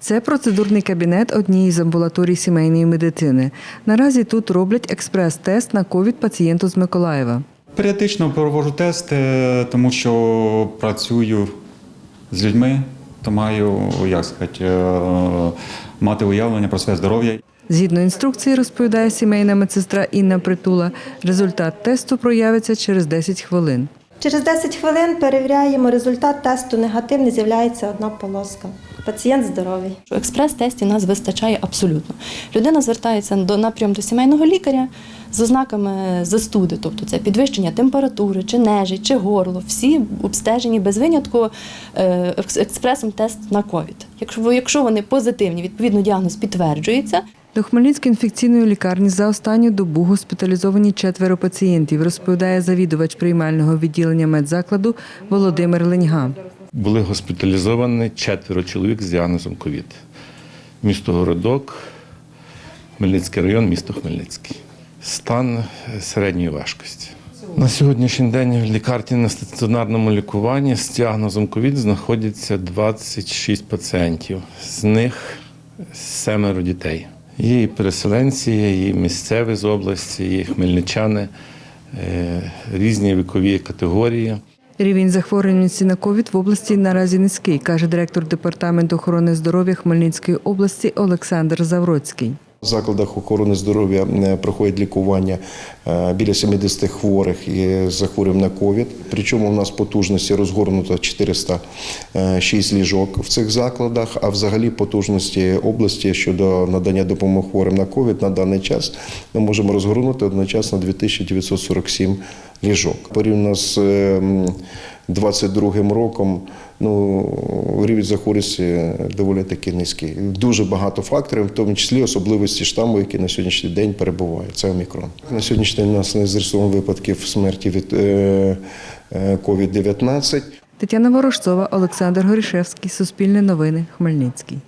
Це процедурний кабінет однієї з амбулаторій сімейної медицини. Наразі тут роблять експрес-тест на ковід пацієнту з Миколаєва. Періодично проводжу тести, тому що працюю з людьми, то маю, як сказати, е, мати уявлення про своє здоров'я. Згідно інструкції, розповідає сімейна медсестра Інна Притула, результат тесту проявиться через 10 хвилин. Через 10 хвилин перевіряємо результат тесту. Негативний з'являється одна полоска. Пацієнт здоровий. У експрес-тесті нас вистачає абсолютно. Людина звертається до напрям до сімейного лікаря з ознаками застуди, тобто це підвищення температури, чи нежить, чи горло. Всі обстежені без винятку е, експресом тест на ковід. Якщо, якщо вони позитивні, відповідно діагноз підтверджується, До Хмельницької інфекційної лікарні за останню добу госпіталізовані четверо пацієнтів, розповідає завідувач приймального відділення медзакладу Володимир Леньга. Були госпіталізовані четверо чоловік з діагнозом ковід. Місто Городок, Хмельницький район, місто Хмельницький. Стан середньої важкості. На сьогоднішній день в лікарні на стаціонарному лікуванні з діагнозом ковід знаходяться 26 пацієнтів. З них семеро дітей. Є і переселенці, є і місцеві з області, є і хмельничани, е, різні вікові категорії. Рівень захворюваності на ковід в області наразі низький, каже директор департаменту охорони здоров'я Хмельницької області Олександр Завроцький. В закладах охорони здоров'я е, проходять лікування е, біля 70 хворих із захворюванням на ковід. Причому у нас потужності розгорнуто 406 ліжок в цих закладах, а взагалі потужності області щодо надання допомоги хворим на ковід на даний час ми можемо розгорнути одночасно 2947 ліжок. Порівняно з е, м, роком ну, рівень захворюваності доволі таки низький. Дуже багато факторів, в тому числі особливості штаму, які на сьогоднішній день перебувають. Це омікрон. На сьогоднішній день у нас не зареєстровано випадків смерті від е, е, COVID-19. Тетяна Ворожцова, Олександр Горішевський, Суспільне новини, Хмельницький.